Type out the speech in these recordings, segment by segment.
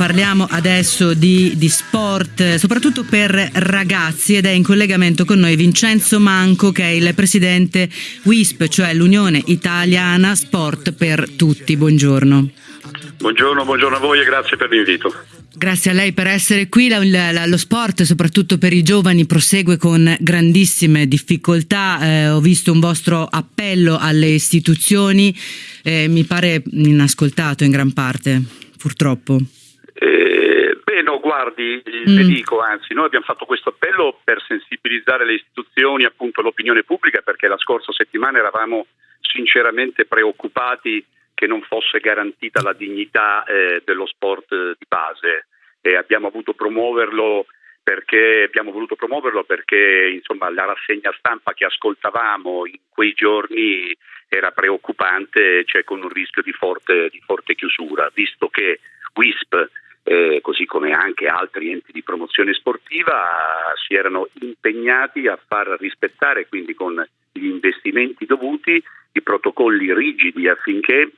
parliamo adesso di, di, sport, soprattutto per ragazzi ed è in collegamento con noi Vincenzo Manco che è il presidente WISP, cioè l'Unione Italiana Sport per Tutti. Buongiorno. Buongiorno, buongiorno a voi e grazie per l'invito. Grazie a lei per essere qui. La, la, lo sport, soprattutto per i giovani, prosegue con grandissime difficoltà. Eh, ho visto un vostro appello alle istituzioni, eh, mi pare inascoltato in gran parte, purtroppo. Eh, beh, no, guardi, mm. le dico, anzi, noi abbiamo fatto questo appello per sensibilizzare le istituzioni, appunto l'opinione pubblica, perché la scorsa settimana eravamo sinceramente preoccupati che non fosse garantita la dignità eh, dello sport di base e abbiamo voluto promuoverlo perché abbiamo voluto promuoverlo perché insomma, la rassegna stampa che ascoltavamo in quei giorni era preoccupante, cioè con un rischio di forte, di forte chiusura, visto che WISP, eh, così come anche altri enti di promozione sportiva, si erano impegnati a far rispettare, quindi con gli investimenti dovuti, i protocolli rigidi affinché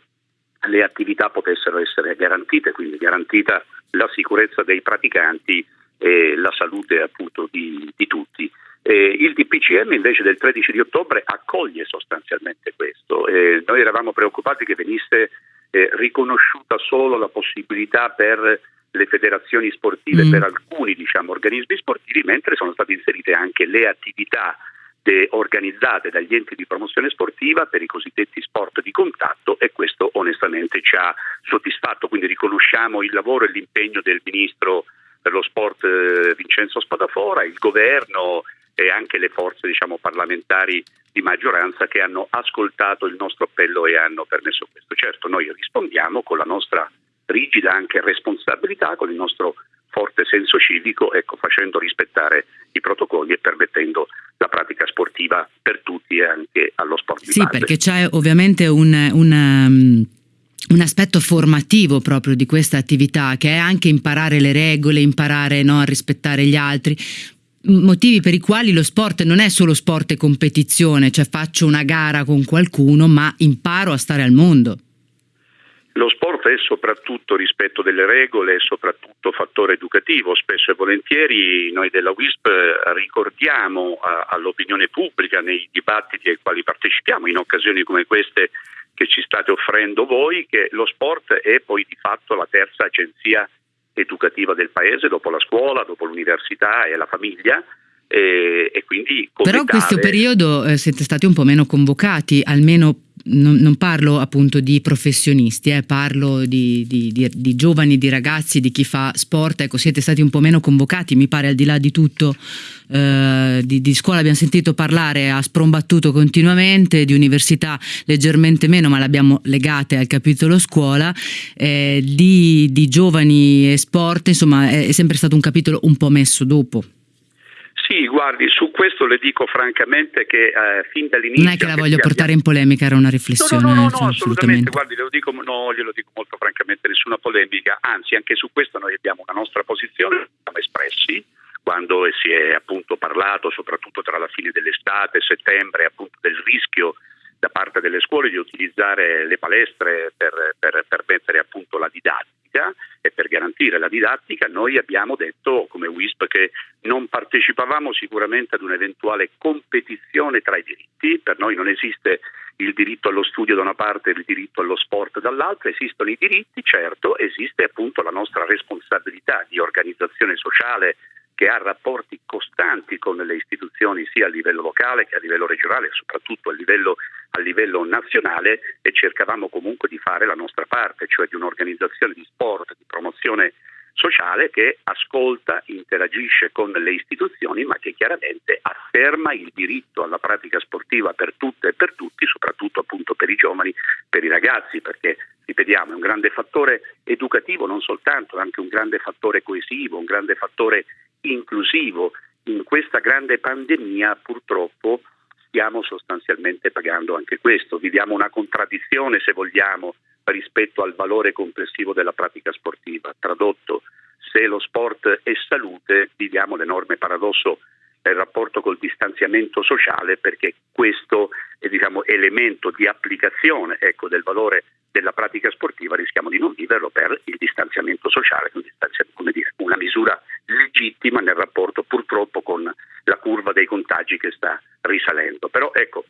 le attività potessero essere garantite, quindi garantita la sicurezza dei praticanti e la salute appunto di, di tutti. Eh, il DPCM invece del 13 di ottobre accoglie sostanzialmente questo. Eh, noi eravamo preoccupati che venisse eh, riconosciuta solo la possibilità per le federazioni sportive, mm. per alcuni diciamo, organismi sportivi, mentre sono state inserite anche le attività organizzate dagli enti di promozione sportiva per i cosiddetti sport di contatto e questo onestamente ci ha soddisfatto, quindi riconosciamo il lavoro e l'impegno del Ministro per lo Sport eh, Vincenzo Spadafora, il Governo e anche le forze diciamo, parlamentari di maggioranza che hanno ascoltato il nostro appello e hanno permesso questo. Certo, noi rispondiamo con la nostra rigida anche responsabilità, con il nostro forte senso civico, ecco, facendo rispettare i protocolli e permettendo la pratica sportiva per tutti e anche allo sport di Sì, perché c'è ovviamente un, un, um, un aspetto formativo proprio di questa attività, che è anche imparare le regole, imparare no, a rispettare gli altri, motivi per i quali lo sport non è solo sport e competizione, cioè faccio una gara con qualcuno, ma imparo a stare al mondo. Lo sport è soprattutto rispetto delle regole, è soprattutto fattore educativo. Spesso e volentieri noi della WISP ricordiamo all'opinione pubblica nei dibattiti ai quali partecipiamo in occasioni come queste che ci state offrendo voi che lo sport è poi di fatto la terza agenzia educativa del paese dopo la scuola, dopo l'università e la famiglia e, e quindi Però in questo periodo eh, siete stati un po' meno convocati, almeno non, non parlo appunto di professionisti, eh, parlo di, di, di, di, giovani, di ragazzi, di chi fa sport, ecco siete stati un po' meno convocati, mi pare al di là di tutto, eh, di, scuola. Abbiamo sentito parlare a sprombattuto continuamente, di università leggermente meno ma l'abbiamo legate al capitolo scuola, eh, di, giovani e sport insomma è, è sempre stato un capitolo un po' messo dopo. Sì, guardi, su questo le dico francamente che eh, fin dall'inizio... Non è che la voglio portare in polemica, era una riflessione. No, no, no, no assolutamente, guardi, glielo dico, no, glielo dico molto francamente, nessuna polemica, anzi anche su questo noi abbiamo una nostra posizione, siamo espressi, quando si è appunto parlato, soprattutto tra la fine dell'estate e settembre, appunto del rischio da parte delle scuole di utilizzare le palestre per, per, per mettere appunto la didattica e per garantire la didattica, noi abbiamo detto come WISP che non partecipavamo sicuramente ad un'eventuale competizione tra i diritti, per noi non esiste il diritto allo studio da una parte e il diritto allo sport dall'altra, esistono i diritti, certo, esiste appunto la nostra responsabilità di organizzazione sociale che ha rapporti costanti con le istituzioni sia a livello locale che a livello regionale soprattutto a livello, a livello, nazionale e cercavamo comunque di fare la nostra parte, cioè di un'organizzazione di sport, di promozione sociale che ascolta, interagisce con le istituzioni ma che chiaramente afferma il diritto alla pratica sportiva per tutte e per tutti, soprattutto appunto per i giovani, per i ragazzi, perché ripetiamo è un grande fattore educativo non soltanto, è anche un grande fattore coesivo, un grande fattore inclusivo. In questa grande pandemia purtroppo stiamo sostanzialmente pagando anche questo, viviamo una contraddizione se vogliamo rispetto al valore complessivo della pratica sportiva. Tradotto, se lo sport è salute, viviamo l'enorme paradosso del rapporto col distanziamento sociale perché questo diciamo, elemento di applicazione ecco, del valore della pratica sportiva rischiamo di non viverlo per il distanziamento sociale, quindi vittima nel rapporto purtroppo con la curva dei contagi che sta risalendo. Però ecco,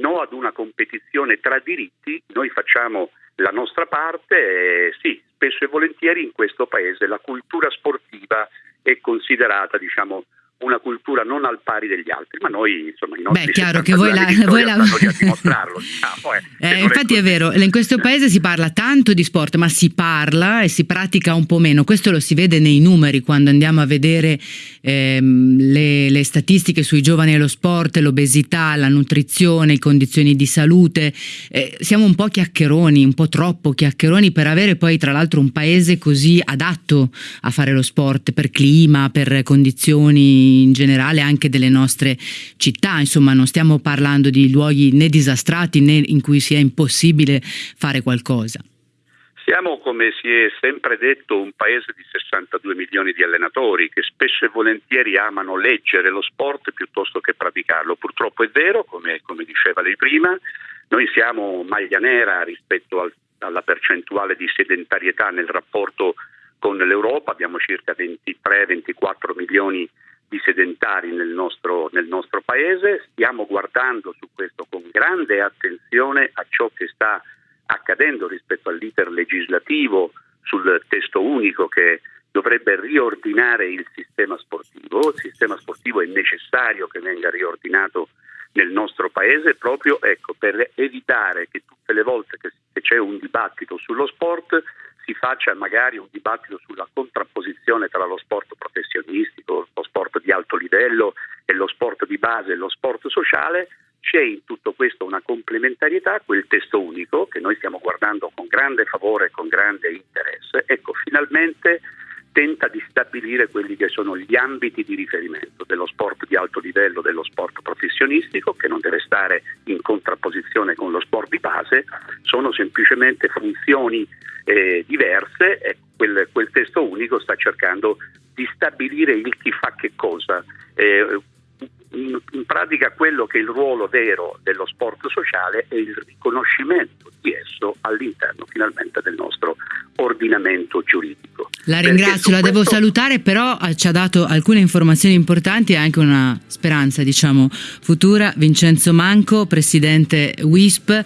no ad una competizione tra diritti, noi facciamo la nostra parte e sì, spesso e volentieri in questo paese la cultura sportiva è considerata diciamo una cultura non al pari degli altri, ma noi insomma i nostri Beh, chiaro che voi la, voi la... dimostrarlo. Diciamo, eh, eh, infatti è, vero, in questo paese si parla tanto di sport, ma si parla e si pratica un po' meno. Questo lo si vede nei numeri quando andiamo a vedere ehm, le, le, statistiche sui giovani e lo sport, l'obesità, la nutrizione, le condizioni di salute. Eh, siamo un po' chiacchieroni, un po' troppo chiacchieroni per avere poi tra l'altro un paese così adatto a fare lo sport per clima, per condizioni in generale anche delle nostre città, insomma non stiamo parlando di luoghi né disastrati né in cui sia impossibile fare qualcosa. Siamo, come si è sempre detto, un paese di 62 milioni di allenatori che spesso e volentieri amano leggere lo sport piuttosto che praticarlo. Purtroppo è vero, come, come diceva lei prima, noi siamo maglia nera rispetto al, alla percentuale di sedentarietà nel rapporto con l'Europa, abbiamo circa 23-24 milioni di sedentari nel nostro, nel nostro paese, stiamo guardando su questo con grande attenzione a ciò che sta accadendo rispetto all'iter legislativo sul testo unico che dovrebbe riordinare il sistema sportivo. Il sistema sportivo è necessario che venga riordinato nel nostro paese proprio ecco, per evitare che tutte le volte che c'è un dibattito sullo sport si faccia magari un dibattito sulla contrapposizione tra lo sport professionistico, di alto livello e lo sport di base e lo sport sociale, c'è in tutto questo una complementarietà, quel testo unico che noi stiamo guardando con grande favore e con grande interesse. Ecco, finalmente tenta di stabilire quelli che sono gli ambiti di riferimento dello sport di alto livello, dello sport professionistico, che non deve stare in contrapposizione con lo sport di base, sono semplicemente funzioni eh, diverse e quel, quel, testo unico sta cercando di stabilire il chi fa che cosa. Eh, in, in, pratica quello che è il ruolo vero dello sport sociale è il riconoscimento di esso all'interno finalmente del nostro ordinamento giuridico. La ringrazio, la questo... devo salutare, però eh, ci ha dato alcune informazioni importanti e anche una speranza, diciamo, futura. Vincenzo Manco, presidente WISP,